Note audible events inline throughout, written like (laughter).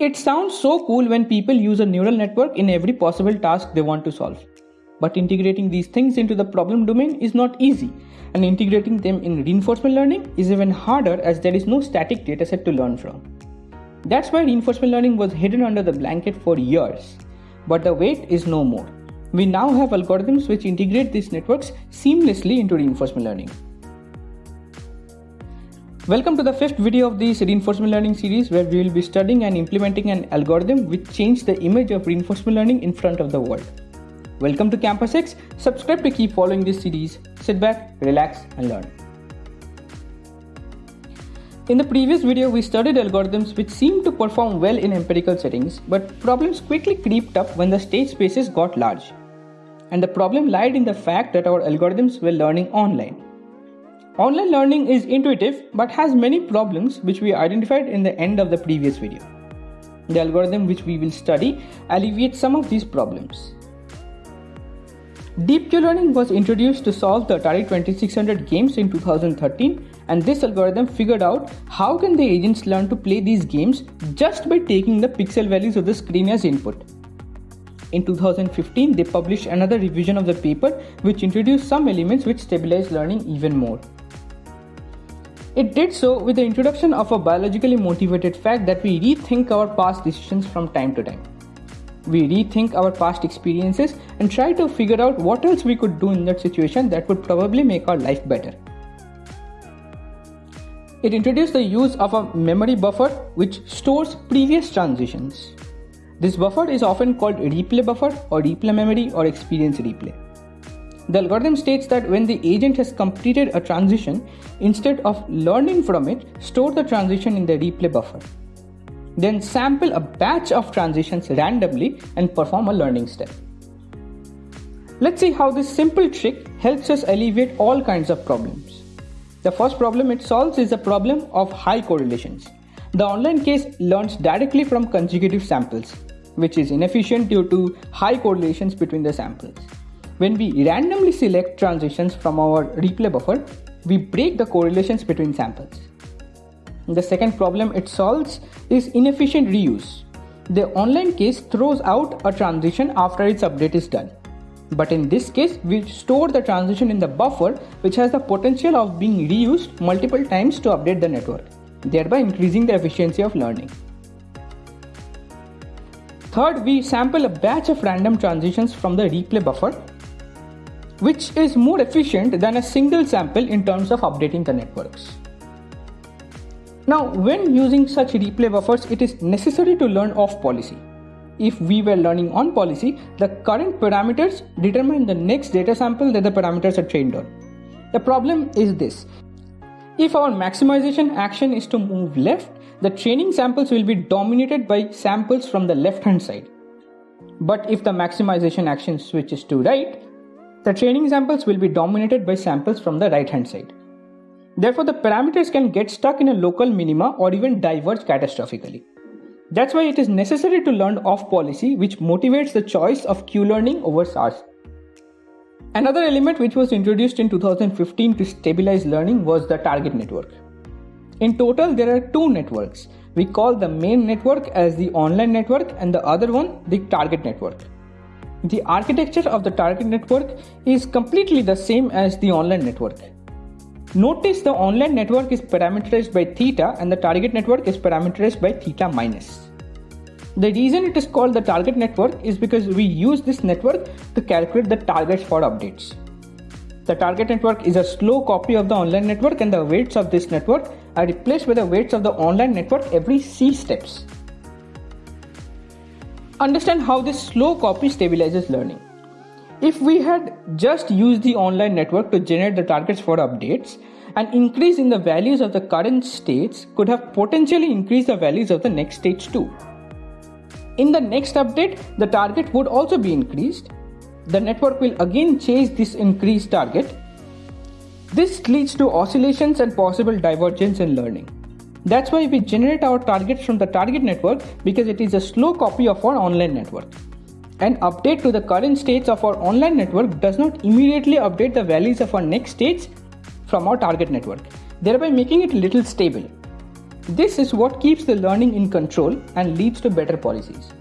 It sounds so cool when people use a neural network in every possible task they want to solve. But integrating these things into the problem domain is not easy, and integrating them in reinforcement learning is even harder as there is no static dataset to learn from. That's why reinforcement learning was hidden under the blanket for years. But the wait is no more. We now have algorithms which integrate these networks seamlessly into reinforcement learning. Welcome to the fifth video of this reinforcement learning series where we will be studying and implementing an algorithm which changed the image of reinforcement learning in front of the world. Welcome to Campus X. Subscribe to keep following this series. Sit back, relax and learn. In the previous video, we studied algorithms which seemed to perform well in empirical settings, but problems quickly creeped up when the state spaces got large. And the problem lied in the fact that our algorithms were learning online. Online learning is intuitive but has many problems which we identified in the end of the previous video. The algorithm which we will study alleviates some of these problems. Deep Q-learning was introduced to solve the Atari 2600 games in 2013 and this algorithm figured out how can the agents learn to play these games just by taking the pixel values of the screen as input. In 2015, they published another revision of the paper which introduced some elements which stabilized learning even more. It did so with the introduction of a biologically motivated fact that we rethink our past decisions from time to time. We rethink our past experiences and try to figure out what else we could do in that situation that would probably make our life better. It introduced the use of a memory buffer which stores previous transitions. This buffer is often called replay buffer or replay memory or experience replay. The algorithm states that when the agent has completed a transition, instead of learning from it, store the transition in the replay buffer. Then sample a batch of transitions randomly and perform a learning step. Let's see how this simple trick helps us alleviate all kinds of problems. The first problem it solves is the problem of high correlations. The online case learns directly from consecutive samples, which is inefficient due to high correlations between the samples. When we randomly select transitions from our replay buffer, we break the correlations between samples. The second problem it solves is inefficient reuse. The online case throws out a transition after its update is done. But in this case, we store the transition in the buffer which has the potential of being reused multiple times to update the network, thereby increasing the efficiency of learning. Third, we sample a batch of random transitions from the replay buffer which is more efficient than a single sample in terms of updating the networks. Now, when using such replay buffers, it is necessary to learn off policy. If we were learning on policy, the current parameters determine the next data sample that the parameters are trained on. The problem is this. If our maximization action is to move left, the training samples will be dominated by samples from the left hand side. But if the maximization action switches to right, the training samples will be dominated by samples from the right hand side. Therefore, the parameters can get stuck in a local minima or even diverge catastrophically. That's why it is necessary to learn off policy, which motivates the choice of Q learning over SARSA. Another element which was introduced in 2015 to stabilize learning was the target network. In total, there are two networks. We call the main network as the online network and the other one the target network. The architecture of the target network is completely the same as the online network. Notice the online network is parameterized by theta and the target network is parameterized by theta minus. The reason it is called the target network is because we use this network to calculate the targets for updates. The target network is a slow copy of the online network and the weights of this network are replaced by the weights of the online network every C steps. Understand how this slow copy stabilizes learning. If we had just used the online network to generate the targets for updates, an increase in the values of the current states could have potentially increased the values of the next stage too. In the next update, the target would also be increased. The network will again chase this increased target. This leads to oscillations and possible divergence in learning. That's why we generate our targets from the target network because it is a slow copy of our online network. An update to the current states of our online network does not immediately update the values of our next states from our target network, thereby making it a little stable. This is what keeps the learning in control and leads to better policies.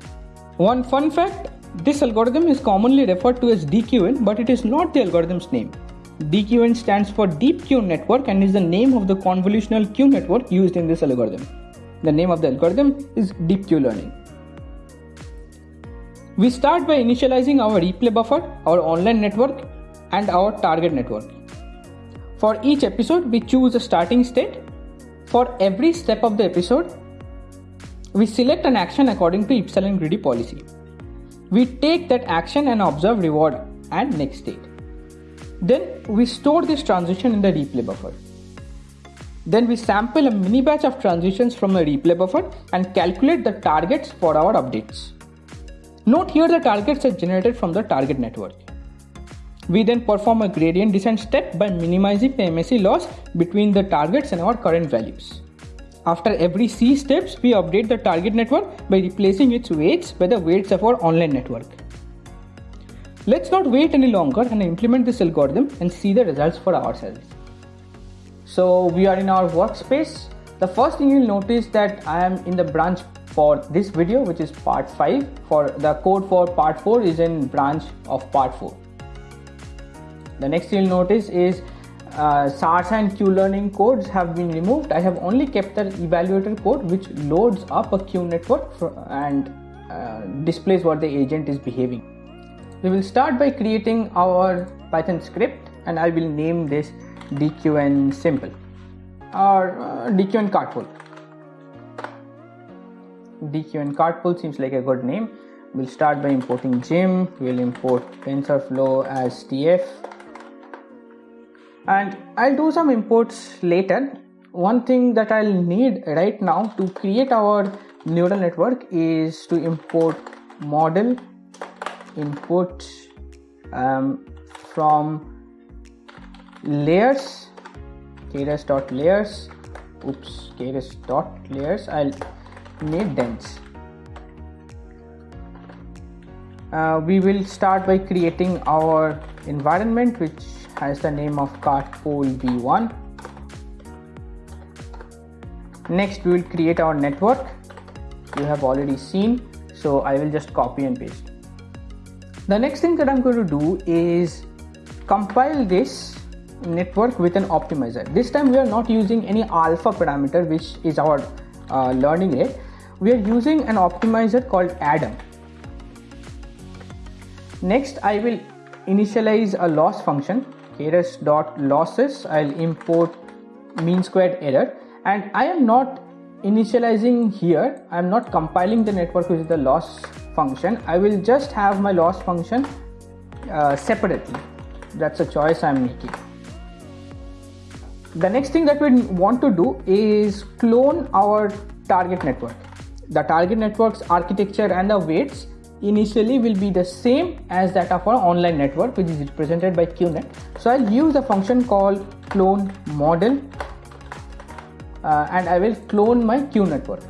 One fun fact this algorithm is commonly referred to as DQN, but it is not the algorithm's name. DQN stands for Deep Q Network and is the name of the convolutional Q network used in this algorithm. The name of the algorithm is Deep Q Learning. We start by initializing our replay buffer, our online network, and our target network. For each episode, we choose a starting state. For every step of the episode, we select an action according to epsilon greedy policy. We take that action and observe reward and next state. Then we store this transition in the replay buffer. Then we sample a mini batch of transitions from a replay buffer and calculate the targets for our updates. Note here the targets are generated from the target network. We then perform a gradient descent step by minimizing the MSE loss between the targets and our current values. After every C steps, we update the target network by replacing its weights by the weights of our online network. Let's not wait any longer and implement this algorithm and see the results for ourselves. So we are in our workspace. The first thing you'll notice that I am in the branch for this video which is part 5 for the code for part 4 is in branch of part 4. The next thing you'll notice is uh, SARSA and Q learning codes have been removed. I have only kept the evaluator code which loads up a Q network and uh, displays what the agent is behaving. We will start by creating our Python script and I will name this dqn simple or uh, dqn cartpole. dqn cartpole seems like a good name. We'll start by importing Gym. We'll import TensorFlow as TF and I'll do some imports later. One thing that I'll need right now to create our neural network is to import model input um, from layers keras dot layers oops keras dot layers I'll need dense. Uh, we will start by creating our environment which has the name of cartpole v1 next we will create our network. You have already seen so I will just copy and paste the next thing that I'm going to do is compile this network with an optimizer. This time we are not using any alpha parameter which is our uh, learning rate we are using an optimizer called adam. Next I will initialize a loss function keras dot losses I'll import mean squared error. And I am not initializing here. I'm not compiling the network with the loss function I will just have my loss function uh, separately that's a choice I'm making the next thing that we want to do is clone our target network the target network's architecture and the weights initially will be the same as that of our online network which is represented by QNet. So I'll use a function called clone model uh, and I will clone my Q network.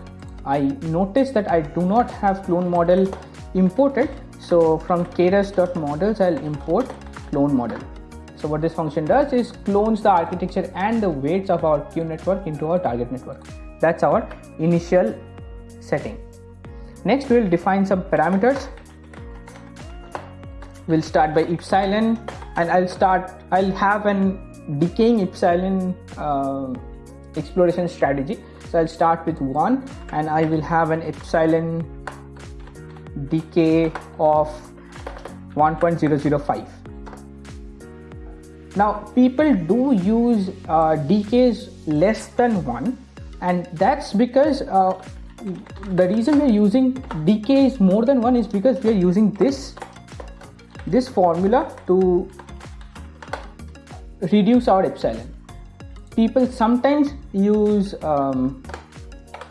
I notice that I do not have clone model imported so from keras.models I'll import clone model. So what this function does is clones the architecture and the weights of our Q network into our target network. That's our initial setting. Next we'll define some parameters. We'll start by epsilon and I'll start, I'll have an decaying epsilon uh, exploration strategy. So I'll start with one and I will have an epsilon decay of 1.005 now people do use uh, decays less than 1 and that's because uh, the reason we're using decays more than one is because we are using this this formula to reduce our epsilon people sometimes use um,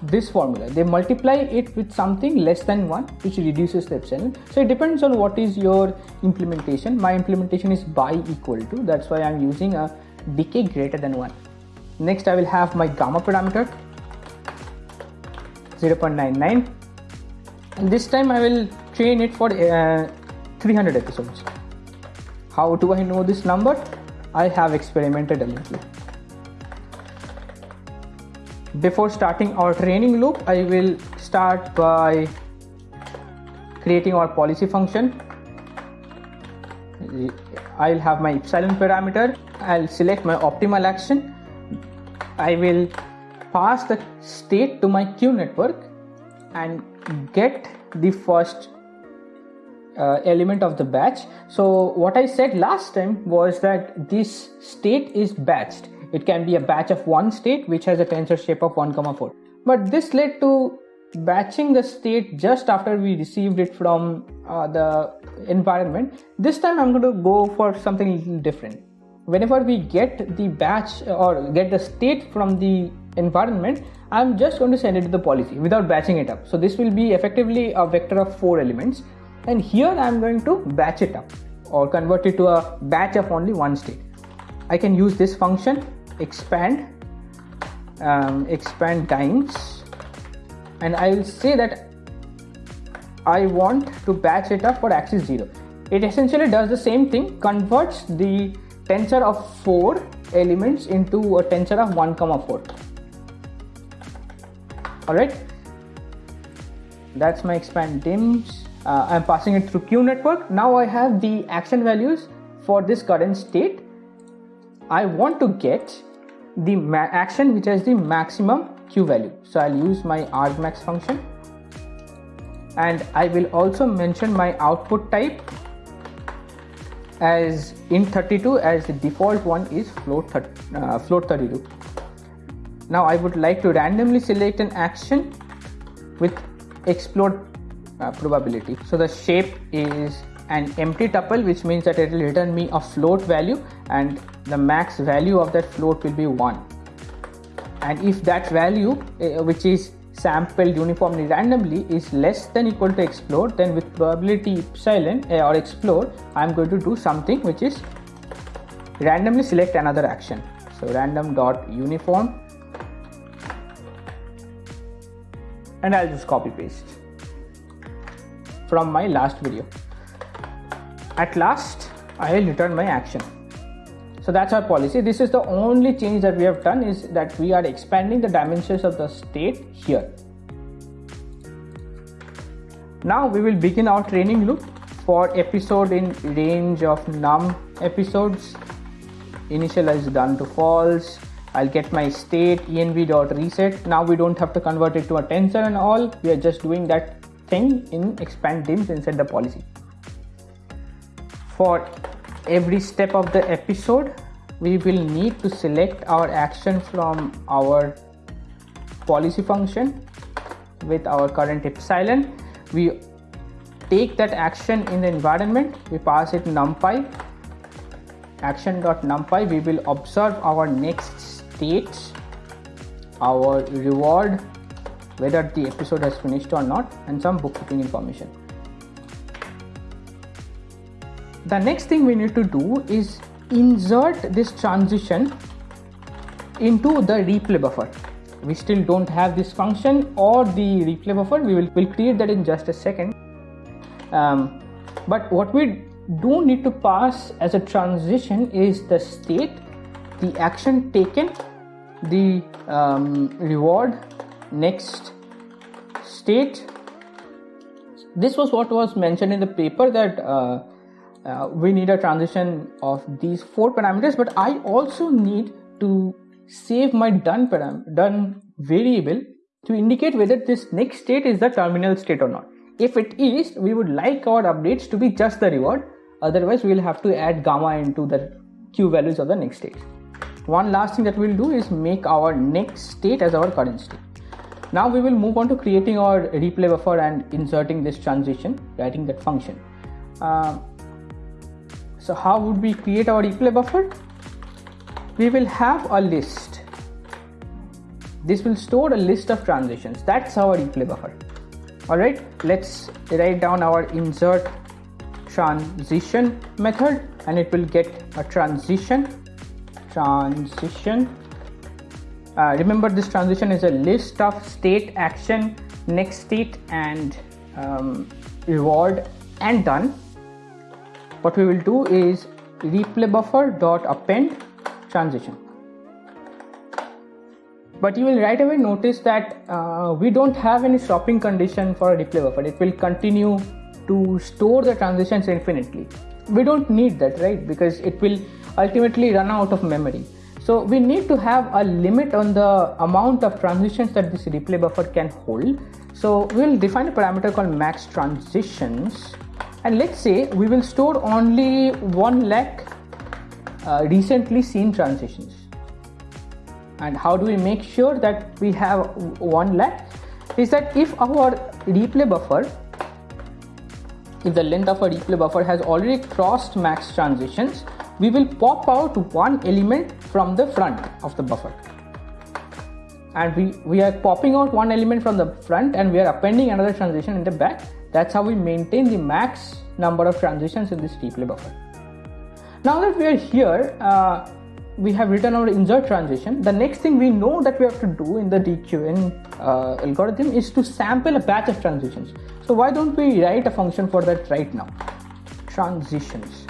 this formula they multiply it with something less than 1 which reduces the epsilon so it depends on what is your implementation my implementation is by equal to that's why i'm using a decay greater than 1 next i will have my gamma parameter 0.99 and this time I will train it for uh, 300 episodes. How do I know this number? I have experimented a little. Before starting our training loop I will start by creating our policy function. I'll have my epsilon parameter. I'll select my optimal action. I will pass the state to my Q network and get the first uh, element of the batch. So what i said last time was that this state is batched it can be a batch of one state which has a tensor shape of 1 comma 4 but this led to batching the state just after we received it from uh, the environment. This time i'm going to go for something little different. Whenever we get the batch or get the state from the environment i'm just going to send it to the policy without batching it up. So this will be effectively a vector of four elements. And here i'm going to batch it up or convert it to a batch of only one state. I can use this function expand um, expand dims and I will say that I want to batch it up for axis 0. It essentially does the same thing, converts the tensor of 4 elements into a tensor of 1 comma 4. Alright, that's my expand dims. Uh, I'm passing it through Q network. Now I have the action values for this current state. I want to get the action which has the maximum q value. So i'll use my argmax function. And i will also mention my output type as int32 as the default one is float, uh, float 32 now i would like to randomly select an action with explode uh, probability. So the shape is an empty tuple which means that it will return me a float value and the max value of that float will be 1 and if that value uh, which is sampled uniformly randomly is less than equal to explode then with probability epsilon uh, or explode i'm going to do something which is randomly select another action. So random dot uniform. And i'll just copy paste from my last video at last i will return my action so that's our policy. This is the only change that we have done is that we are expanding the dimensions of the state here. Now we will begin our training loop for episode in range of num episodes. Initialize done to false. I'll get my state env dot reset. Now we don't have to convert it to a tensor and all. We are just doing that thing in expand dims inside the policy. For every step of the episode we will need to select our action from our policy function with our current epsilon. We take that action in the environment we pass it numpy. Action.numpy we will observe our next states our reward whether the episode has finished or not and some bookkeeping information the next thing we need to do is insert this transition into the replay buffer. We still don't have this function or the replay buffer. We will will create that in just a second. Um, but what we do need to pass as a transition is the state the action taken the um, reward next state. This was what was mentioned in the paper that uh, uh, we need a transition of these four parameters but i also need to save my done param done variable to indicate whether this next state is the terminal state or not. If it is we would like our updates to be just the reward. Otherwise we will have to add gamma into the q values of the next state. One last thing that we'll do is make our next state as our current state. Now we will move on to creating our replay buffer and inserting this transition writing that function. Uh, so how would we create our replay buffer? We will have a list. This will store a list of transitions. That's our replay buffer. Alright, let's write down our insert transition method and it will get a transition transition uh, remember this transition is a list of state action next state and um, reward and done what we will do is replay buffer dot append transition. But you will right away notice that uh, we don't have any stopping condition for a replay buffer. It will continue to store the transitions infinitely. We don't need that right? Because it will ultimately run out of memory. So we need to have a limit on the amount of transitions that this replay buffer can hold. So we'll define a parameter called max transitions and let's say we will store only 1 lakh uh, recently seen transitions and how do we make sure that we have 1 lakh? Is that if our replay buffer if the length of a replay buffer has already crossed max transitions we will pop out one element from the front of the buffer. And we we are popping out one element from the front and we are appending another transition in the back that's how we maintain the max number of transitions in this replay buffer now that we are here uh, we have written our insert transition. The next thing we know that we have to do in the dqn uh, algorithm is to sample a batch of transitions. So why don't we write a function for that right now? Transitions.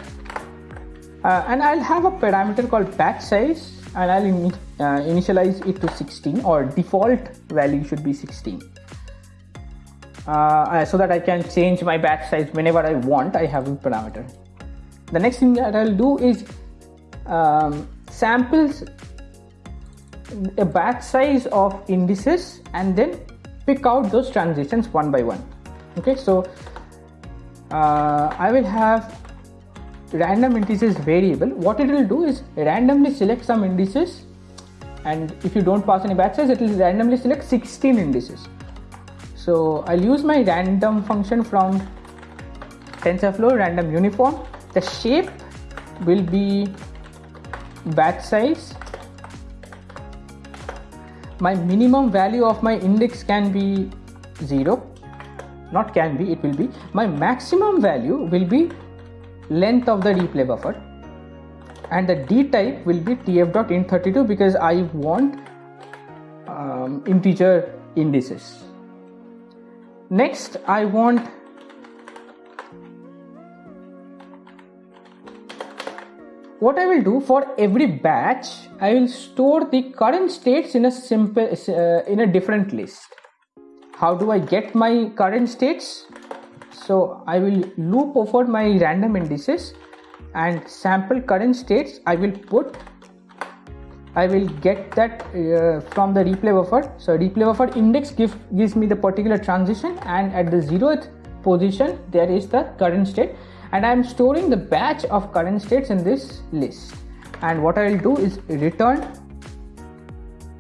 Uh, and i'll have a parameter called batch size and i'll in, uh, initialize it to 16 or default value should be 16 uh, so that I can change my batch size whenever I want I have a parameter. The next thing that I'll do is um, samples a batch size of indices and then pick out those transitions one by one. Okay so uh, I will have random indices variable. What it will do is randomly select some indices and if you don't pass any batch size it will randomly select 16 indices so I'll use my random function from TensorFlow random uniform. The shape will be batch size. My minimum value of my index can be 0 not can be it will be. My maximum value will be length of the replay buffer. And the d type will be tf.int32 because I want um, integer indices next I want what I will do for every batch I will store the current states in a simple uh, in a different list. How do I get my current states? So I will loop over my random indices and sample current states. I will put I will get that uh, from the replay buffer. So replay buffer index give, gives me the particular transition and at the zeroth position there is the current state. And I'm storing the batch of current states in this list. And what I will do is return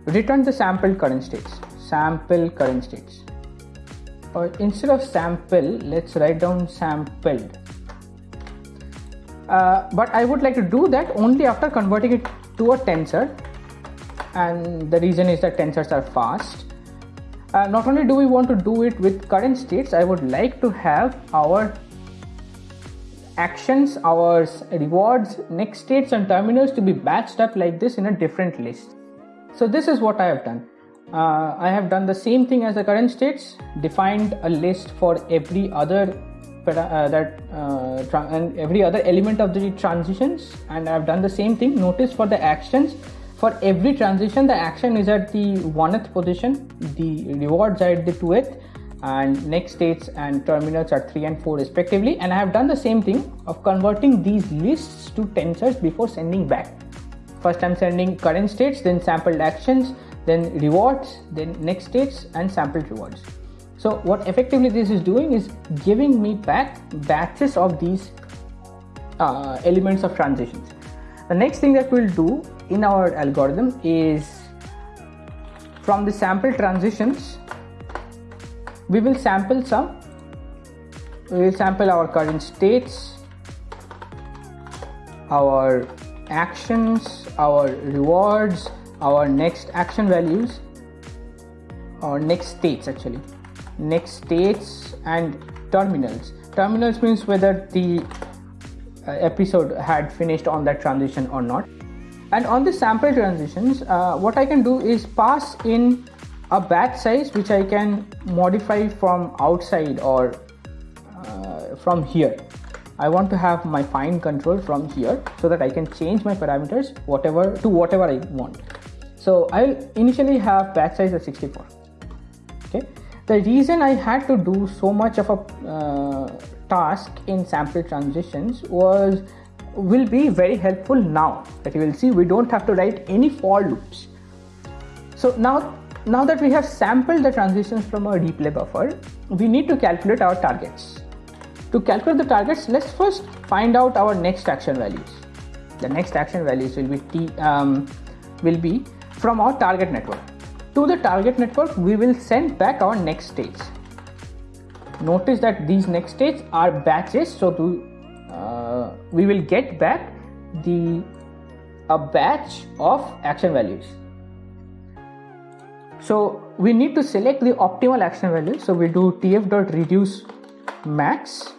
return the sampled current states. Sample current states. Or instead of sample let's write down sampled. Uh, but I would like to do that only after converting it to a tensor and the reason is that tensors are fast uh, not only do we want to do it with current states I would like to have our actions, our rewards, next states and terminals to be batched up like this in a different list. So this is what I have done. Uh, I have done the same thing as the current states, defined a list for every other uh, that uh, and every other element of the transitions, and I have done the same thing. Notice for the actions, for every transition, the action is at the 1th position, the rewards are at the 2th and next states and terminals are 3 and 4 respectively and I have done the same thing of converting these lists to tensors before sending back. First I'm sending current states then sampled actions then rewards then next states and sampled rewards. So what effectively this is doing is giving me back batches of these uh, elements of transitions. The next thing that we'll do in our algorithm is from the sample transitions we will sample some we will sample our current states our actions our rewards our next action values or next states actually. Next states and terminals. Terminals means whether the uh, episode had finished on that transition or not and on the sample transitions uh, what i can do is pass in a batch size which I can modify from outside or uh, from here. I want to have my fine control from here so that I can change my parameters whatever to whatever I want. So I'll initially have batch size as 64. Okay. The reason I had to do so much of a uh, task in sample transitions was will be very helpful now that you will see we don't have to write any for loops. So now now that we have sampled the transitions from our replay buffer, we need to calculate our targets. To calculate the targets, let's first find out our next action values. The next action values will be t um, will be from our target network. To the target network, we will send back our next stage. Notice that these next states are batches, so to uh, we will get back the a batch of action values so we need to select the optimal action value. So we do tf.reduce max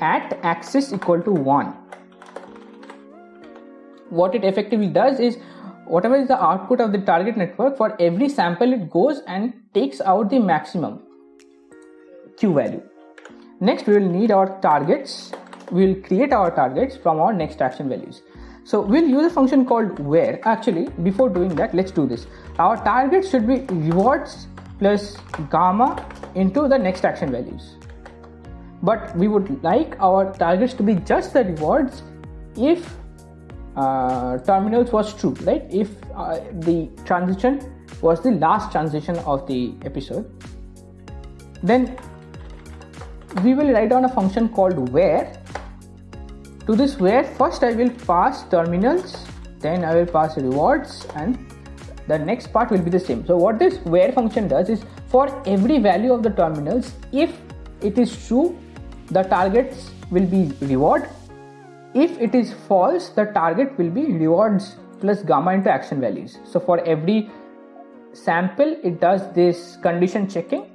at axis equal to 1. What it effectively does is whatever is the output of the target network for every sample it goes and takes out the maximum q value. Next we will need our targets. We will create our targets from our next action values. So we'll use a function called where. Actually, before doing that, let's do this. Our target should be rewards plus gamma into the next action values. But we would like our targets to be just the rewards if uh, terminals was true, right? If uh, the transition was the last transition of the episode, then we will write down a function called where to this where first I will pass terminals then I will pass rewards and the next part will be the same. So what this where function does is for every value of the terminals if it is true the targets will be reward. If it is false the target will be rewards plus gamma into action values. So for every sample it does this condition checking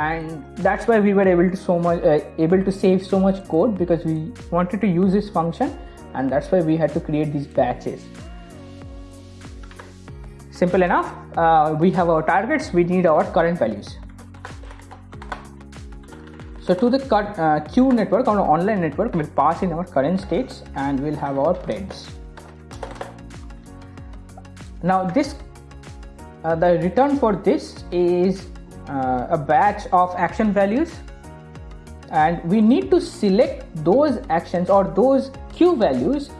and that's why we were able to so much uh, able to save so much code because we wanted to use this function and that's why we had to create these batches. Simple enough. Uh, we have our targets. We need our current values. So to the uh, Q network or online network we'll pass in our current states and we'll have our prints now this uh, the return for this is uh, a batch of action values. And we need to select those actions or those q values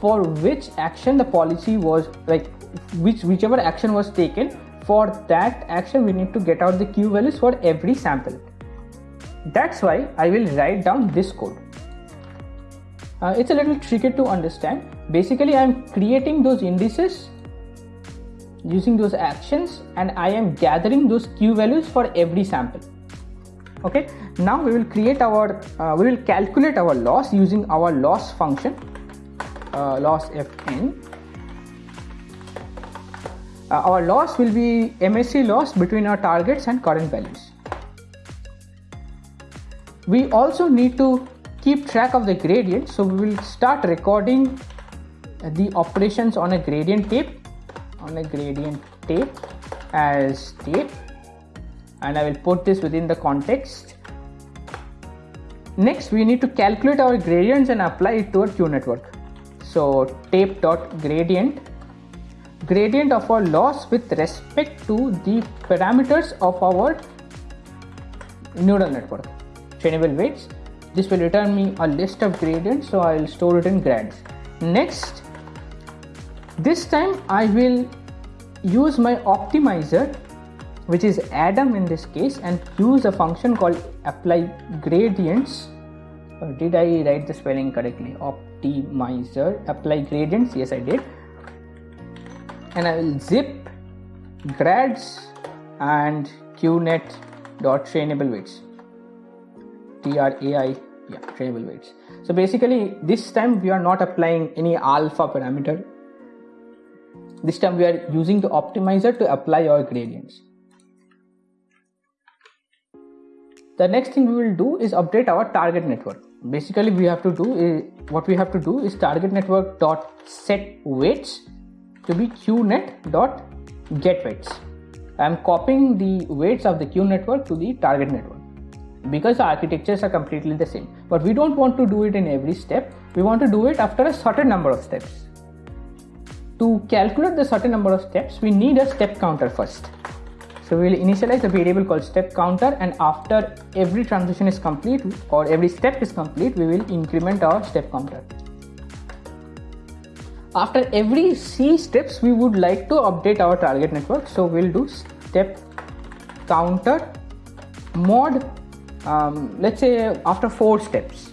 for which action the policy was like which whichever action was taken for that action we need to get out the q values for every sample. That's why i will write down this code. Uh, it's a little tricky to understand. Basically i'm creating those indices using those actions and I am gathering those q values for every sample. Okay, now we will create our, uh, we will calculate our loss using our loss function, uh, loss fn. Uh, our loss will be MSE loss between our targets and current values. We also need to keep track of the gradient, so we will start recording the operations on a gradient tape on a gradient tape as tape and I will put this within the context. Next we need to calculate our gradients and apply it to a Q network. So tape dot gradient. Gradient of our loss with respect to the parameters of our neural network. Trainable weights this will return me a list of gradients so I will store it in grads. Next this time I will use my optimizer which is Adam in this case and use a function called apply gradients. Or did I write the spelling correctly? Optimizer apply gradients. Yes I did. And I will zip grads and qnet dot trainable weights. Trai yeah trainable weights. So basically this time we are not applying any alpha parameter this time we are using the optimizer to apply our gradients. The next thing we will do is update our target network. Basically, we have to do is what we have to do is target network dot set weights to be qnet dot get weights. I am copying the weights of the Q network to the target network because the architectures are completely the same. But we don't want to do it in every step. We want to do it after a certain number of steps to calculate the certain number of steps, we need a step counter first. So we will initialize a variable called step counter and after every transition is complete or every step is complete, we will increment our step counter. After every C steps, we would like to update our target network. So we'll do step counter mod, um, let's say after four steps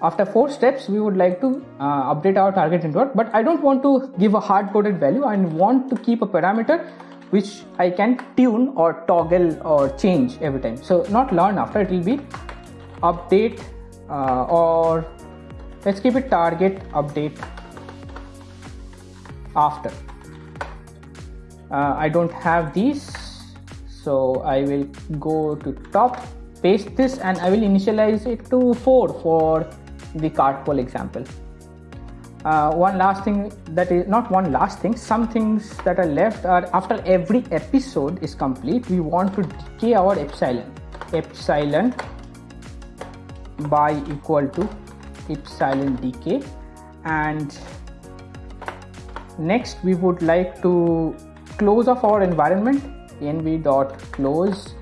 after four steps we would like to uh, update our target network but i don't want to give a hard coded value. I want to keep a parameter which i can tune or toggle or change every time. So not learn after it will be update uh, or let's keep it target update after. Uh, i don't have these so i will go to top paste this and i will initialize it to 4 for the cart poll example. Uh, one last thing that is not one last thing some things that are left are after every episode is complete we want to decay our epsilon epsilon by equal to epsilon decay and next we would like to close off our environment env dot close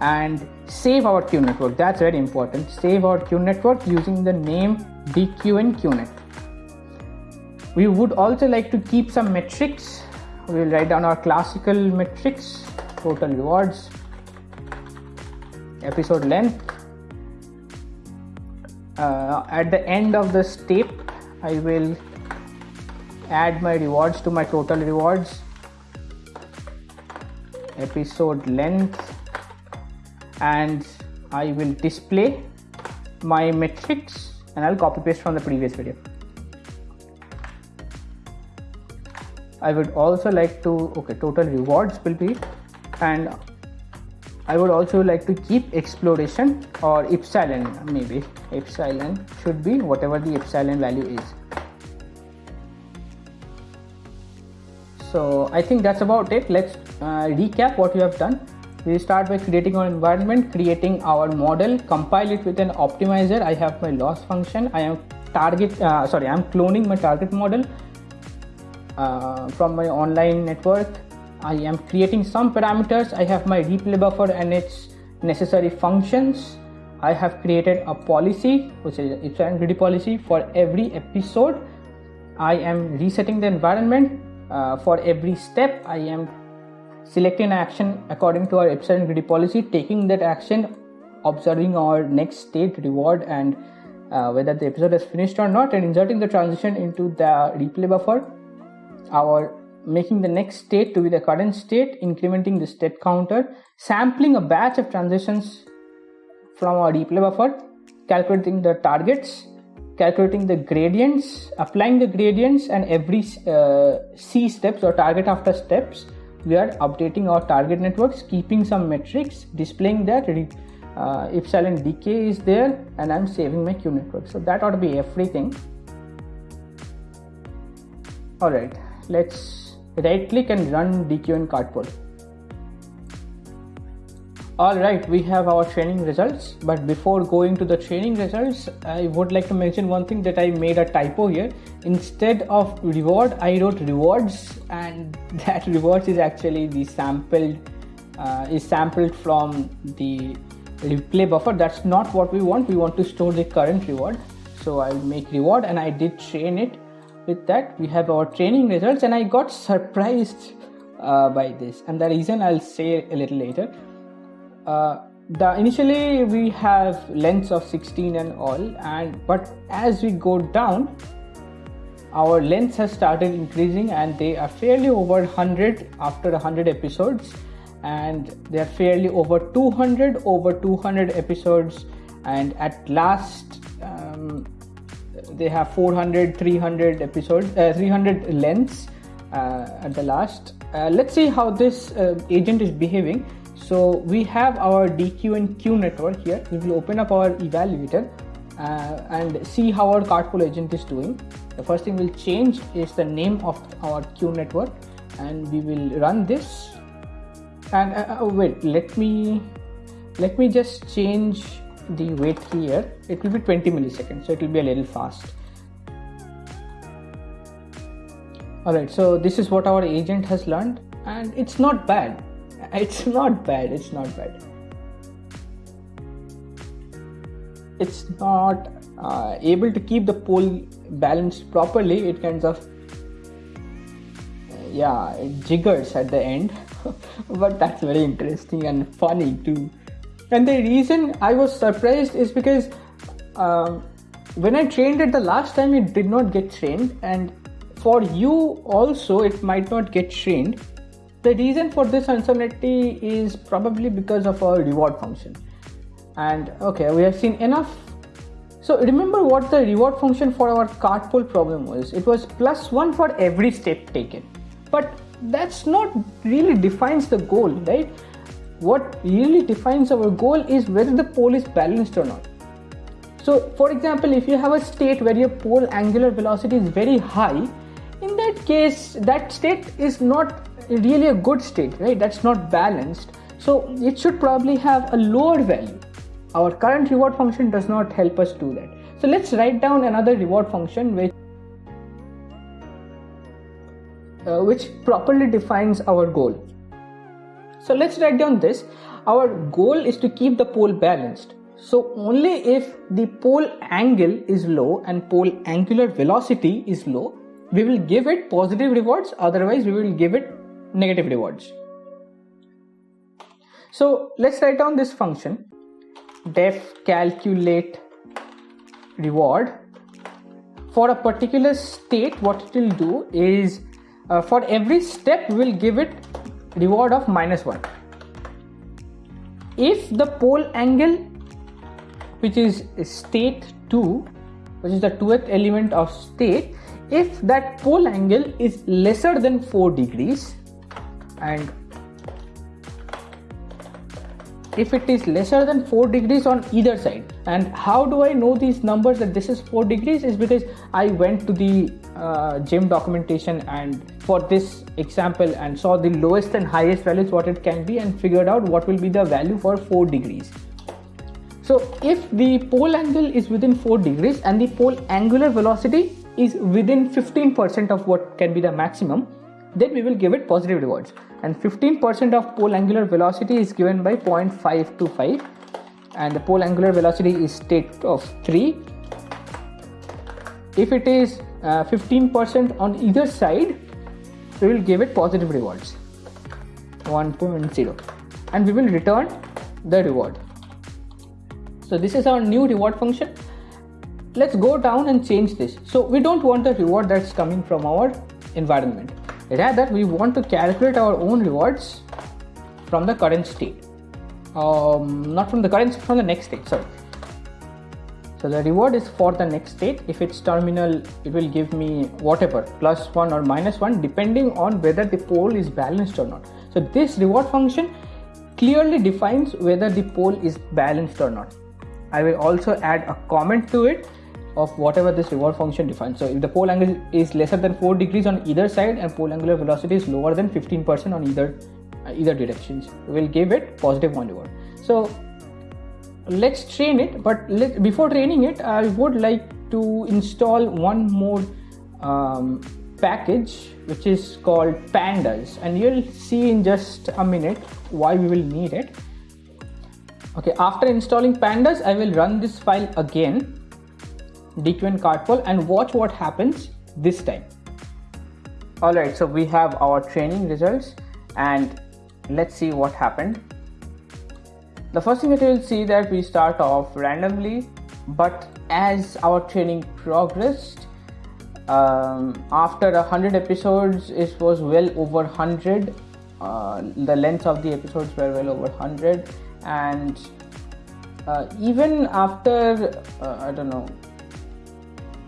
and save our Q network. That's very important. Save our Q network using the name DQN QNet. We would also like to keep some metrics. We will write down our classical metrics, total rewards, episode length. Uh, at the end of the step, I will add my rewards to my total rewards, episode length, and I will display my metrics and I'll copy paste from the previous video. I would also like to, okay, total rewards will be, and I would also like to keep exploration or epsilon maybe. Epsilon should be whatever the epsilon value is. So I think that's about it. Let's uh, recap what we have done we start by creating our environment creating our model compile it with an optimizer. I have my loss function. I am target uh, sorry i'm cloning my target model uh, from my online network. I am creating some parameters. I have my replay buffer and its necessary functions. I have created a policy which is epsilon greedy policy for every episode. I am resetting the environment uh, for every step. I am selecting an action according to our epsilon greedy policy, taking that action, observing our next state reward and uh, whether the episode is finished or not, and inserting the transition into the replay buffer. Our making the next state to be the current state, incrementing the step counter, sampling a batch of transitions from our replay buffer, calculating the targets, calculating the gradients, applying the gradients, and every uh, C steps or target after steps we are updating our target networks keeping some metrics displaying that uh, epsilon decay is there and i'm saving my q network. So that ought to be everything. All right let's right click and run dqn cart pole all right we have our training results but before going to the training results i would like to mention one thing that i made a typo here instead of reward i wrote rewards and (laughs) that rewards is actually the sampled uh, is sampled from the replay buffer. That's not what we want. We want to store the current reward. So i'll make reward and i did train it with that. We have our training results and i got surprised uh, by this. And the reason i'll say a little later uh, the initially we have lengths of 16 and all and but as we go down our lengths has started increasing and they are fairly over 100 after 100 episodes and they are fairly over 200 over 200 episodes and at last um, they have 400 300 episodes uh, 300 lengths uh, at the last uh, let's see how this uh, agent is behaving so we have our DQN Q network here. We will open up our evaluator uh, and see how our cart pole agent is doing. The first thing we'll change is the name of our Q network and we will run this. And uh, uh, wait, let me let me just change the wait here. It will be 20 milliseconds, so it will be a little fast. Alright, so this is what our agent has learned, and it's not bad. (laughs) It's not bad, it's not bad. It's not uh, able to keep the pole balanced properly, it kind of yeah, it jiggers at the end, (laughs) but that's very interesting and funny too. And the reason I was surprised is because um, when I trained it the last time, it did not get trained, and for you also, it might not get trained. The reason for this uncertainty is probably because of our reward function. And okay, we have seen enough. So remember what the reward function for our cart pole problem was. It was plus one for every step taken. But that's not really defines the goal, right? What really defines our goal is whether the pole is balanced or not. So for example, if you have a state where your pole angular velocity is very high, in that case, that state is not really a good state, right? That's not balanced. So it should probably have a lower value. Our current reward function does not help us do that. So let's write down another reward function which uh, which properly defines our goal. So let's write down this. Our goal is to keep the pole balanced. So only if the pole angle is low and pole angular velocity is low, we will give it positive rewards. Otherwise, we will give it negative rewards. So let's write down this function def calculate reward. For a particular state what it will do is uh, for every step we will give it reward of minus 1 if the pole angle which is state 2 which is the 2th element of state if that pole angle is lesser than 4 degrees and if it is lesser than 4 degrees on either side and how do I know these numbers that this is 4 degrees is because I went to the uh, gym documentation and for this example and saw the lowest and highest values what it can be and figured out what will be the value for 4 degrees. So if the pole angle is within 4 degrees and the pole angular velocity is within 15% of what can be the maximum, then we will give it positive rewards. And 15% of pole angular velocity is given by 0.525 and the pole angular velocity is state of 3. If it is 15% uh, on either side, we will give it positive rewards 1.0 and we will return the reward. So this is our new reward function let's go down and change this. So we don't want the reward that's coming from our environment. Rather, we want to calculate our own rewards from the current state. Um, not from the current, from the next state, sorry. So the reward is for the next state. If it's terminal, it will give me whatever, plus one or minus one, depending on whether the pole is balanced or not. So this reward function clearly defines whether the pole is balanced or not. I will also add a comment to it of whatever this reward function defines. So if the pole angle is lesser than 4 degrees on either side and pole angular velocity is lower than 15% on either uh, either directions, we will give it positive one reward. So let's train it, but let, before training it, I would like to install one more um, package which is called pandas and you'll see in just a minute why we will need it okay after installing pandas i will run this file again DQN cart pole and watch what happens this time. Alright, so we have our training results and let's see what happened. The first thing that you will see that we start off randomly, but as our training progressed, um, after a hundred episodes, it was well over hundred. Uh, the length of the episodes were well over hundred, and uh, even after uh, I don't know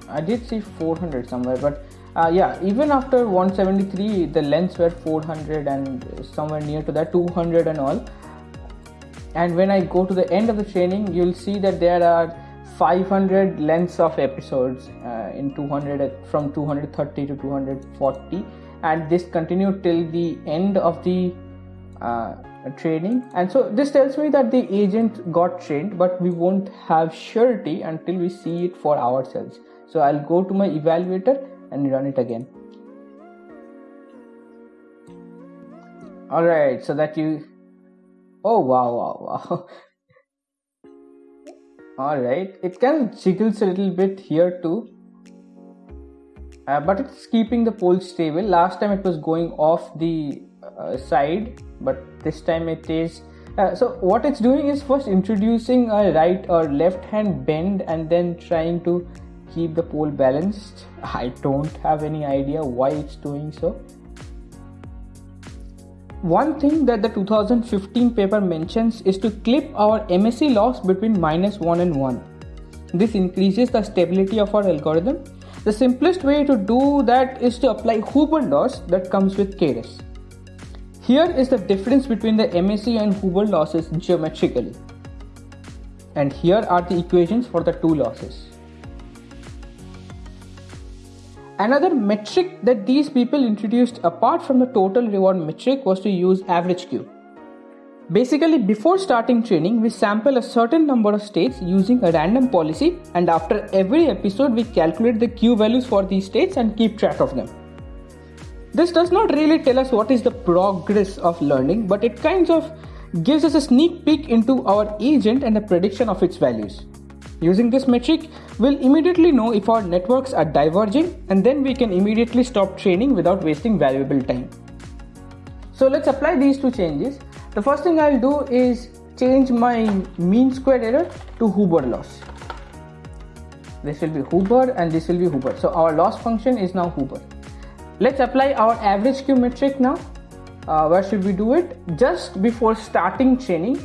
I did see 400 somewhere, but uh, yeah, even after 173, the lengths were 400 and somewhere near to that 200 and all. And when I go to the end of the training, you'll see that there are 500 lengths of episodes uh, in 200 from 230 to 240, and this continued till the end of the uh, training. And so this tells me that the agent got trained, but we won't have surety until we see it for ourselves so I'll go to my evaluator and run it again. All right so that you oh wow wow wow. (laughs) All right it kind of jiggles a little bit here too. Uh, but it's keeping the pole stable. Last time it was going off the uh, side but this time it is uh, so what it's doing is first introducing a right or left hand bend and then trying to keep the pole balanced (laughs) i don't have any idea why it's doing so one thing that the 2015 paper mentions is to clip our MSE loss between minus 1 and 1. This increases the stability of our algorithm. The simplest way to do that is to apply Huber loss that comes with Keras. Here is the difference between the MSE and Huber losses geometrically. And here are the equations for the two losses. Another metric that these people introduced apart from the total reward metric was to use average Q. Basically, before starting training, we sample a certain number of states using a random policy, and after every episode, we calculate the Q values for these states and keep track of them. This does not really tell us what is the progress of learning, but it kind of gives us a sneak peek into our agent and a prediction of its values. Using this metric, we'll immediately know if our networks are diverging and then we can immediately stop training without wasting valuable time. So let's apply these two changes. The first thing I'll do is change my mean squared error to Huber loss. This will be Huber and this will be Huber. So our loss function is now Huber. Let's apply our average Q metric now. Uh, where should we do it? Just before starting training.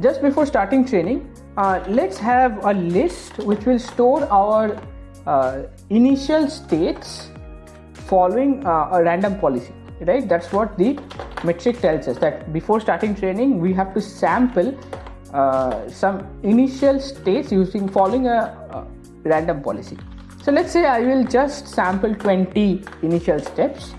Just before starting training, uh, let's have a list which will store our uh, initial states following uh, a random policy right? That's what the metric tells us that before starting training we have to sample uh, some initial states using following a, a random policy. So let's say i will just sample 20 initial steps.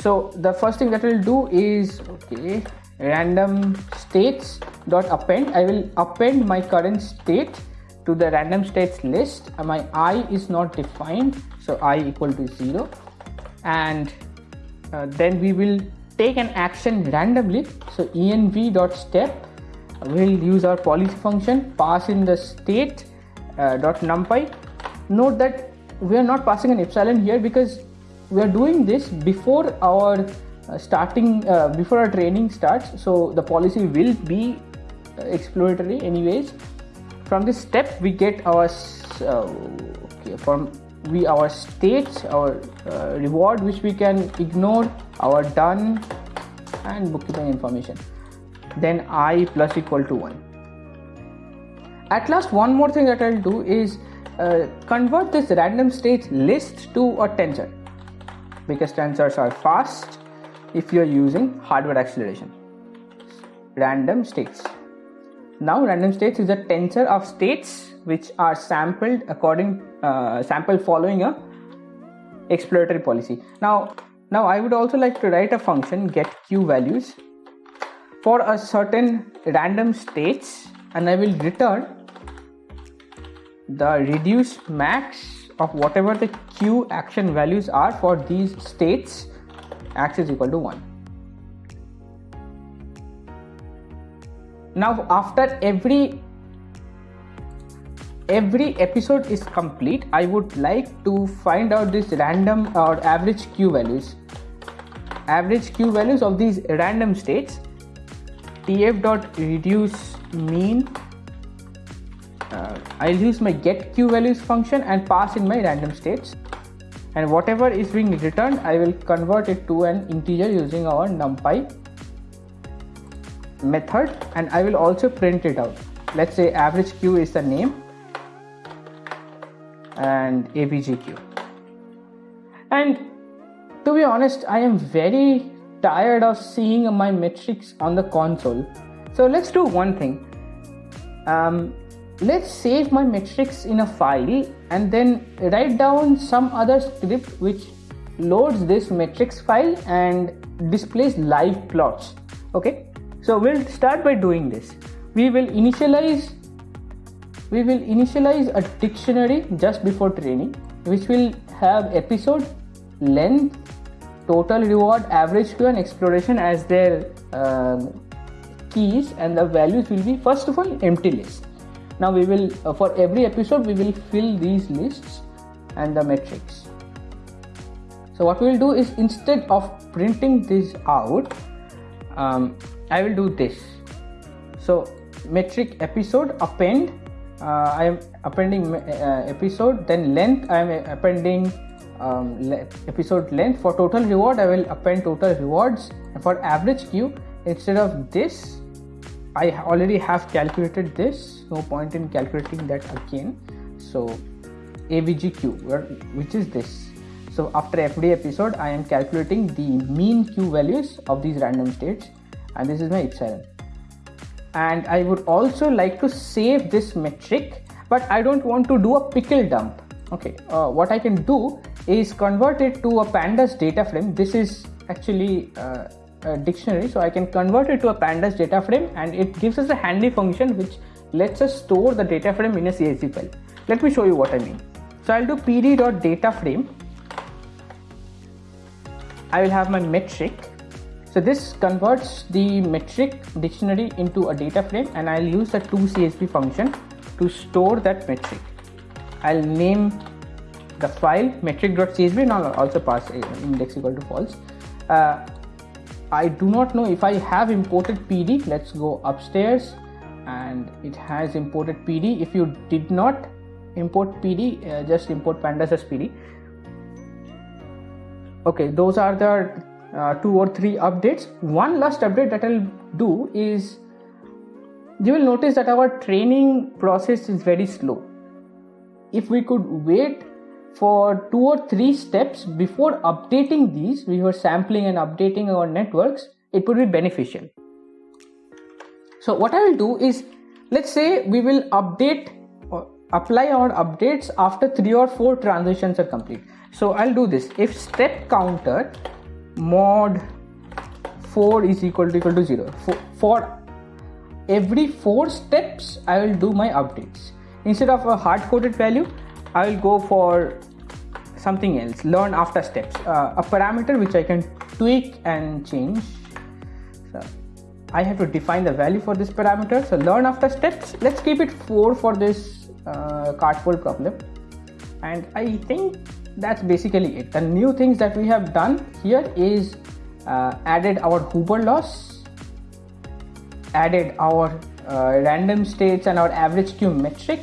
So the first thing that we'll do is okay random states dot append. I will append my current state to the random states list. My i is not defined so i equal to 0 and uh, then we will take an action randomly. So env dot step will use our policy function pass in the state uh, dot numpy. Note that we are not passing an epsilon here because we are doing this before our uh, starting uh, before our training starts so the policy will be uh, exploratory anyways. From this step we get our okay from we our states our uh, reward which we can ignore our done and bookkeeping information. Then i plus equal to 1 at last one more thing that i'll do is uh, convert this random states list to a tensor because tensors are fast if you're using hardware acceleration. Random states. Now random states is a tensor of states which are sampled according uh, sample following a exploratory policy. Now now I would also like to write a function get q values for a certain random states and I will return the reduce max of whatever the q action values are for these states x is equal to 1 now after every every episode is complete i would like to find out this random or average q values. Average q values of these random states tf dot reduce mean uh, I'll use my get q values function and pass in my random states and whatever is being returned I will convert it to an integer using our numpy method. And I will also print it out. Let's say average q is the name and avgq and to be honest I am very tired of seeing my metrics on the console. So let's do one thing. Um, let's save my metrics in a file and then write down some other script which loads this metrics file and displays live plots. Okay? So we'll start by doing this. We will initialize we will initialize a dictionary just before training which will have episode length total reward average Q and exploration as their uh, keys and the values will be first of all empty list now we will uh, for every episode we will fill these lists and the metrics. So what we will do is instead of printing this out um, I will do this. So metric episode append. Uh, I am appending uh, episode then length. I am appending um, le- episode length. For total reward I will append total rewards. And for average Q instead of this I already have calculated this. No point in calculating that again. So AVGQ which is this? So after every episode I am calculating the mean Q values of these random states. And this is my epsilon. And I would also like to save this metric but I don't want to do a pickle dump. Okay uh, what I can do is convert it to a pandas data frame. This is actually uh, a dictionary so I can convert it to a pandas data frame and it gives us a handy function which lets us store the data frame in a CSV file. Let me show you what I mean. So I'll do pd.data frame I will have my metric. So this converts the metric dictionary into a data frame and I'll use the toCSV function to store that metric. I'll name the file metric.csv and I'll also pass index equal to false. Uh, I do not know if I have imported PD let's go upstairs. And it has imported PD if you did not import PD uh, just import pandas as PD okay those are the uh, two or three updates. One last update that I'll do is you will notice that our training process is very slow. If we could wait for two or three steps before updating these, we were sampling and updating our networks, it would be beneficial. So what I will do is, let's say we will update or apply our updates after three or four transitions are complete. So I'll do this. If step counter mod 4 is equal to equal to 0 for, for every four steps I will do my updates. Instead of a hard coded value, I will go for something else. Learn after steps. Uh, a parameter which I can tweak and change. So I have to define the value for this parameter. So learn after steps. Let's keep it 4 for this uh, problem. And I think that's basically it. The new things that we have done here is uh, added our Huber loss added our uh, random states and our average Q metric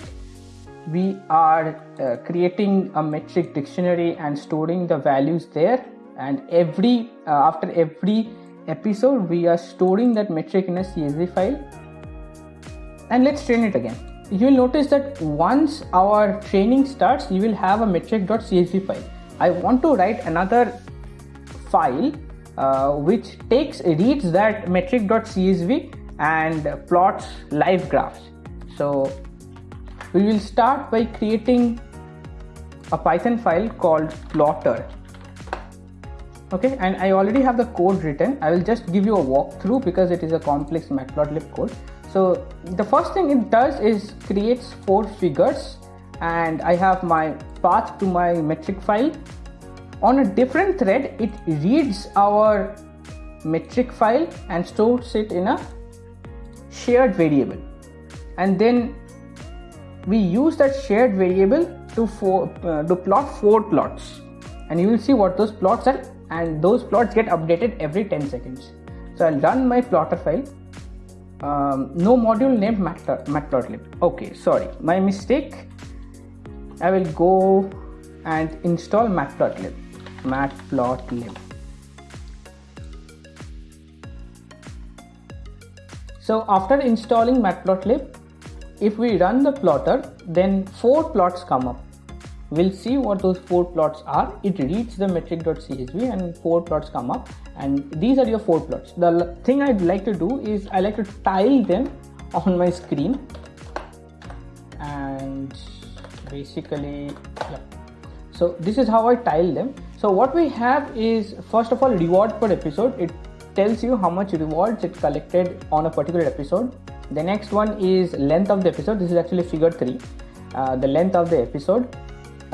we are uh, creating a metric dictionary and storing the values there. And every uh, after every episode we are storing that metric in a csv file. And let's train it again. You will notice that once our training starts you will have a metric.csv file. I want to write another file uh, which takes reads that metric.csv and plots live graphs. So we will start by creating a python file called plotter. Okay and i already have the code written. I will just give you a walkthrough because it is a complex matplotlib code. So the first thing it does is creates four figures and i have my path to my metric file. On a different thread it reads our metric file and stores it in a shared variable. And then we use that shared variable to, for, uh, to plot four plots. And you will see what those plots are and those plots get updated every 10 seconds. So i'll run my plotter file. Um, no module named matplotlib. Okay sorry my mistake. I will go and install matplotlib. Matplotlib. So after installing matplotlib if we run the plotter then four plots come up. We'll see what those four plots are. It reads the metric.csv and four plots come up. And these are your four plots. The thing i'd like to do is i like to tile them on my screen. And basically yeah. So this is how i tile them. So what we have is first of all reward per episode. It tells you how much rewards it collected on a particular episode the next one is length of the episode this is actually figure 3 uh, the length of the episode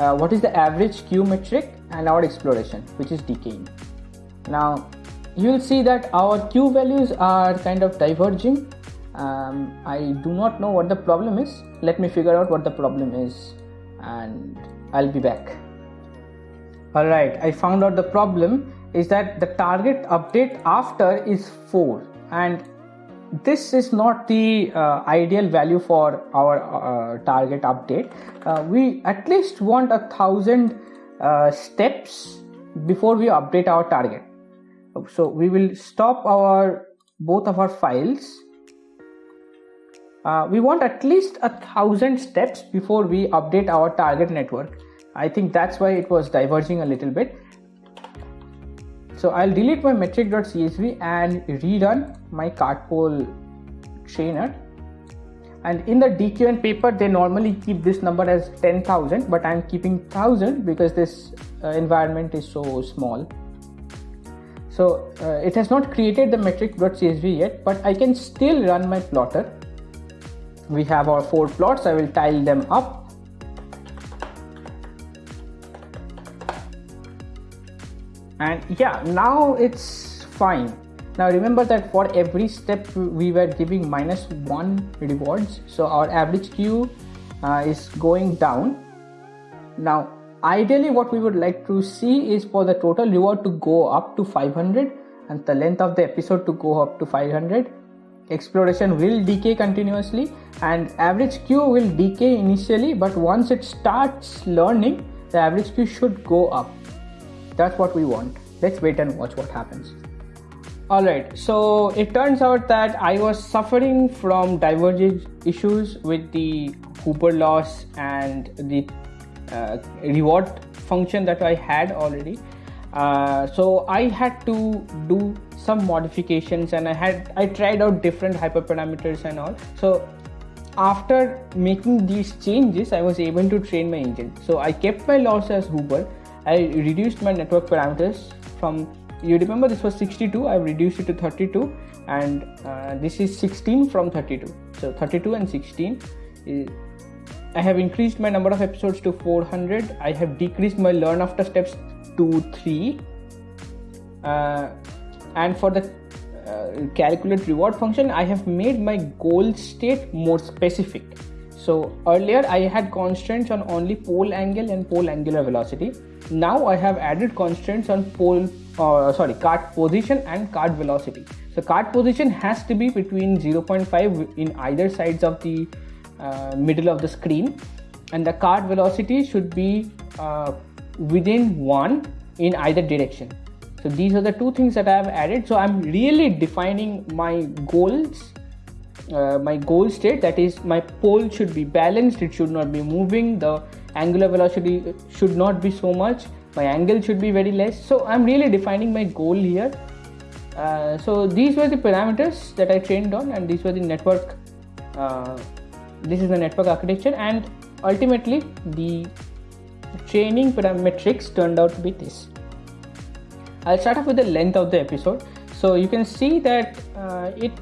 uh, what is the average Q metric and our exploration, which is decaying. Now, you'll see that our Q values are kind of diverging. Um, I do not know what the problem is. Let me figure out what the problem is and I'll be back. Alright, I found out the problem is that the target update after is 4 and this is not the uh, ideal value for our uh, target update. Uh, we at least want a thousand uh, steps before we update our target. So we will stop our both of our files. Uh, we want at least a thousand steps before we update our target network. I think that's why it was diverging a little bit. So I'll delete my metric.csv and rerun my cartpole trainer. And in the DQN paper, they normally keep this number as 10,000, but I'm keeping 1000 because this uh, environment is so small. So uh, it has not created the metric.csv yet, but I can still run my plotter. We have our four plots. I will tile them up and yeah now it's fine. Now remember that for every step we were giving minus one rewards so our average q uh, is going down. Now ideally what we would like to see is for the total reward to go up to 500 and the length of the episode to go up to 500 exploration will decay continuously and average q will decay initially but once it starts learning the average q should go up that's what we want. Let's wait and watch what happens. Alright, so it turns out that I was suffering from divergence issues with the Huber loss and the uh, reward function that I had already. Uh, so I had to do some modifications and I had I tried out different hyperparameters and all. So after making these changes, I was able to train my engine. So I kept my loss as Huber I reduced my network parameters from you remember this was 62 I've reduced it to 32 and uh, this is 16 from 32 so 32 and 16 is, I have increased my number of episodes to 400 I have decreased my learn after steps to 3 uh, and for the uh, calculate reward function I have made my goal state more specific so earlier I had constraints on only pole angle and pole angular velocity now I have added constraints on pole, uh, sorry, cart position and cart velocity. So cart position has to be between 0.5 in either sides of the uh, middle of the screen, and the cart velocity should be uh, within one in either direction. So these are the two things that I have added. So I'm really defining my goals uh, my goal state that is my pole should be balanced it should not be moving the angular velocity should not be so much my angle should be very less. So i'm really defining my goal here. Uh, so these were the parameters that i trained on and these were the network uh, this is the network architecture and ultimately the training parametrics turned out to be this. I'll start off with the length of the episode. So you can see that uh, it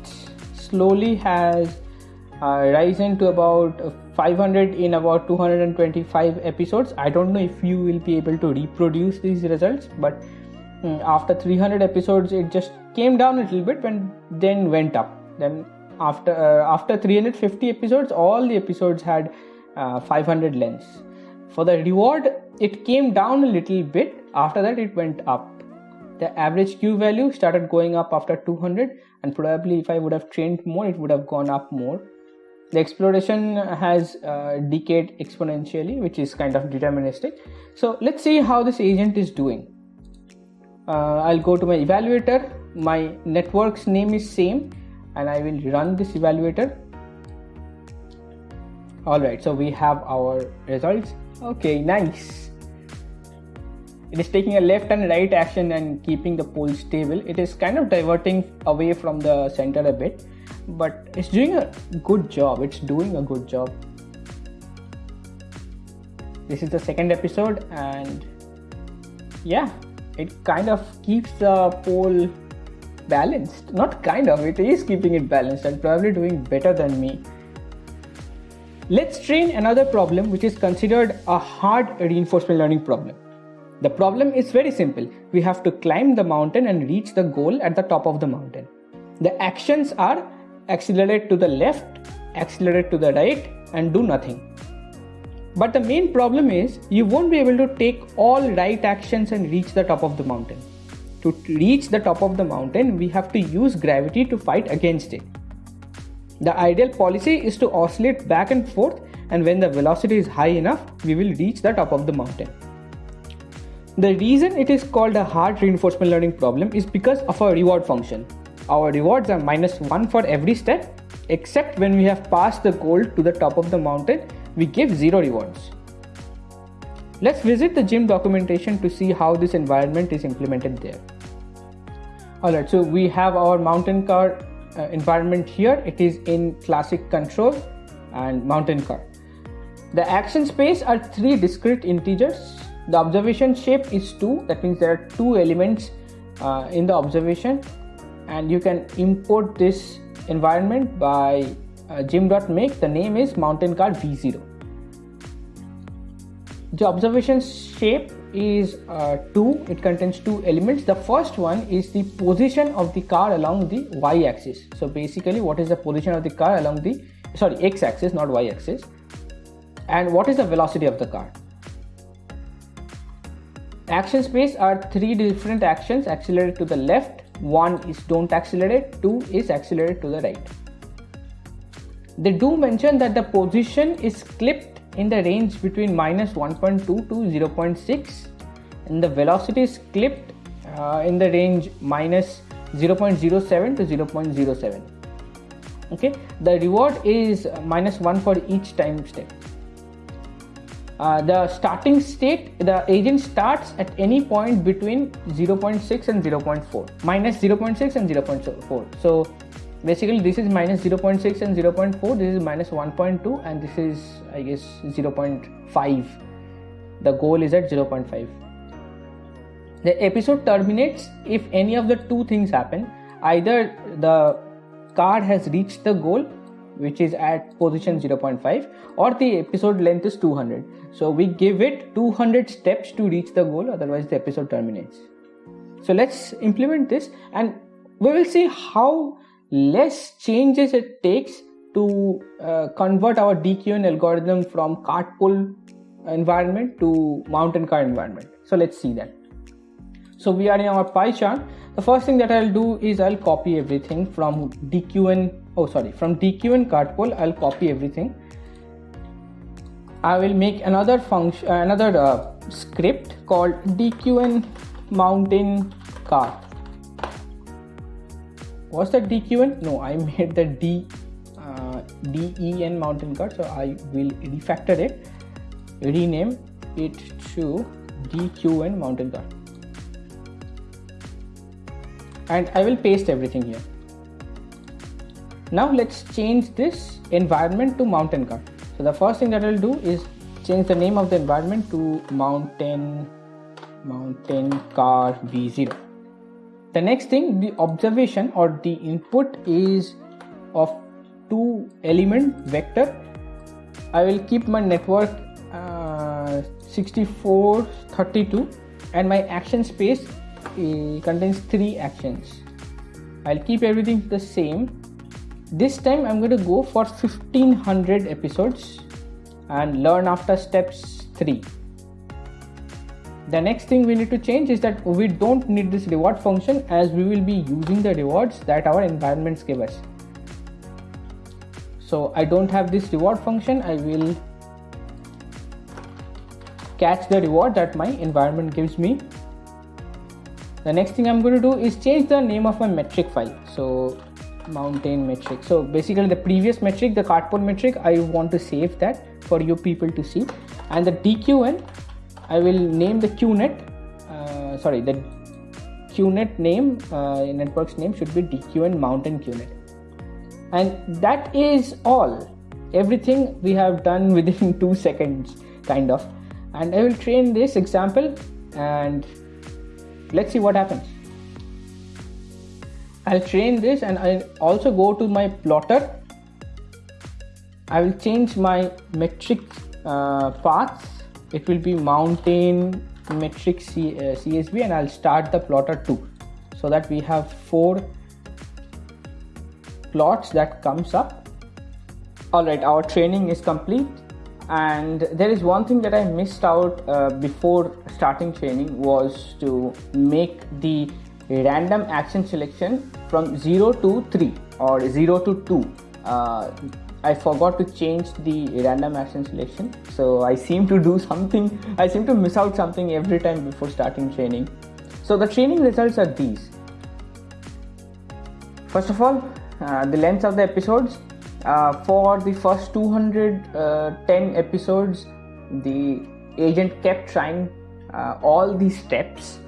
slowly has uh, risen to about 500 in about 225 episodes. I don't know if you will be able to reproduce these results but um, after 300 episodes it just came down a little bit and then went up. Then after uh, after 350 episodes all the episodes had uh, 500 lengths for the reward it came down a little bit. After that it went up the average q value started going up after 200 and probably if i would have trained more it would have gone up more. The exploration has uh, decayed exponentially which is kind of deterministic. So let's see how this agent is doing. Uh, i'll go to my evaluator. My network's name is same and i will run this evaluator. All right so we have our results. Okay nice it is taking a left and right action and keeping the pole stable. It is kind of diverting away from the center a bit but it's doing a good job. It's doing a good job. This is the second episode and yeah it kind of keeps the pole balanced. Not kind of it is keeping it balanced and probably doing better than me. Let's train another problem which is considered a hard reinforcement learning problem. The problem is very simple. We have to climb the mountain and reach the goal at the top of the mountain. The actions are accelerate to the left, accelerate to the right, and do nothing. But the main problem is you won't be able to take all right actions and reach the top of the mountain. To reach the top of the mountain, we have to use gravity to fight against it. The ideal policy is to oscillate back and forth, and when the velocity is high enough, we will reach the top of the mountain. The reason it is called a hard reinforcement learning problem is because of our reward function. Our rewards are minus 1 for every step, except when we have passed the goal to the top of the mountain, we give 0 rewards. Let's visit the gym documentation to see how this environment is implemented there. Alright, so we have our mountain car uh, environment here. It is in classic control and mountain car. The action space are three discrete integers the observation shape is 2 that means there are two elements uh, in the observation. And you can import this environment by uh, gym.make the name is mountain car v0 the observation shape is uh, 2 it contains two elements. The first one is the position of the car along the y axis. So basically what is the position of the car along the sorry x axis not y axis. And what is the velocity of the car Action space are three different actions accelerate to the left, one is don't accelerate, two is accelerate to the right. They do mention that the position is clipped in the range between minus 1.2 to 0.6 and the velocity is clipped uh, in the range minus 0.07 to 0.07 okay? The reward is minus 1 for each time step uh, the starting state, the agent starts at any point between 0.6 and 0.4, minus 0.6 and 0.4. So basically this is minus 0.6 and 0.4, this is minus 1.2 and this is I guess 0.5. The goal is at 0.5. The episode terminates if any of the two things happen. Either the card has reached the goal which is at position 0.5 or the episode length is 200 so we give it 200 steps to reach the goal otherwise the episode terminates. So let's implement this and we will see how less changes it takes to uh, convert our DQN algorithm from cart pole environment to mountain car environment. So let's see that. So we are in our PyCharm the first thing that I'll do is I'll copy everything from DQN oh sorry. From dq DQN cartpole I'll copy everything. I will make another function another uh, script called DQN mountain cart was that DQN no I (laughs) made the D uh, DEN mountain cart so I will refactor it rename it to DQN mountain cart and I will paste everything here. Now let's change this environment to mountain car. So the first thing that I'll do is change the name of the environment to mountain mountain car v0. The next thing the observation or the input is of two element vector. I will keep my network uh, 6432 and my action space contains three actions I'll keep everything the same this time I'm going to go for 1500 episodes and learn after steps 3 the next thing we need to change is that we don't need this reward function as we will be using the rewards that our environments give us. So I don't have this reward function. I will catch the reward that my environment gives me. The next thing i'm going to do is change the name of my metric file. So mountain metric. So basically the previous metric the cartpole metric i want to save that for you people to see. And the dqn i will name the qnet uh, sorry the qnet name uh, network's name should be dqn mountain qnet and that is all. Everything we have done (laughs) within two seconds kind of. And i will train this example and let's see what happens I'll train this and I'll also go to my plotter I will change my metric uh, paths. It will be mountain metric C, uh, CSV and I'll start the plotter too so that we have four plots that comes up. Alright, our training is complete and there is one thing that I missed out uh, before starting training was to make the random action selection from 0 to 3 or 0 to 2 uh, I forgot to change the random action selection. So I seem to do something I seem to miss out something every time before starting training. So the training results are these. First of all uh, the length of the episodes. Uh, for the first 210 uh, episodes the agent kept trying uh, all these steps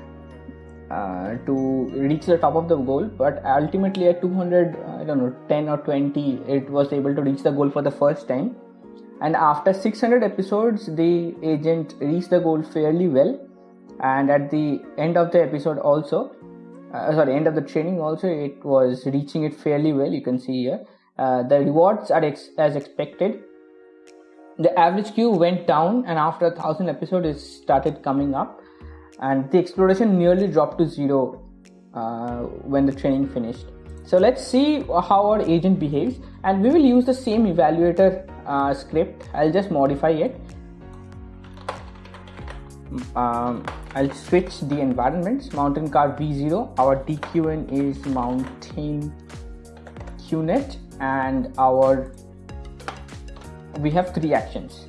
uh, to reach the top of the goal but ultimately at 200 i don't know 10 or 20 it was able to reach the goal for the first time. And after 600 episodes the agent reached the goal fairly well. And at the end of the episode also uh, sorry end of the training also it was reaching it fairly well you can see here. Uh, the rewards are ex- as expected. The average Q went down and after a thousand episodes it started coming up and the exploration nearly dropped to zero uh, when the training finished. So let's see how our agent behaves and we will use the same evaluator uh, script. I'll just modify it. Um, I'll switch the environments. Mountain car V0. Our DQN is mountain QNet and our we have three actions.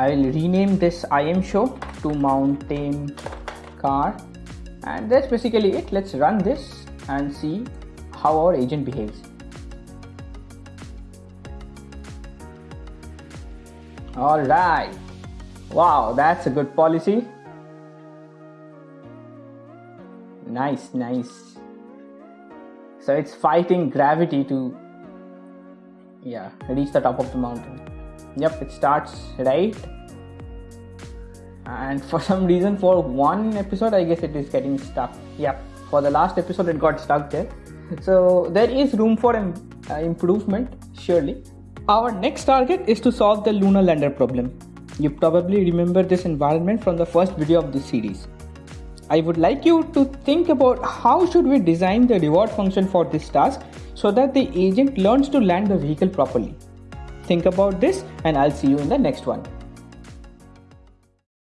I will rename this imshow to mountain car. And that's basically it. Let's run this and see how our agent behaves. All right. Wow that's a good policy. Nice nice. So it's fighting gravity to yeah reach the top of the mountain yep it starts right. And for some reason for one episode i guess it is getting stuck. Yep for the last episode it got stuck there. So there is room for uh, improvement surely. Our next target is to solve the lunar lander problem. You probably remember this environment from the first video of this series. I would like you to think about how should we design the reward function for this task so that the agent learns to land the vehicle properly think about this and i'll see you in the next one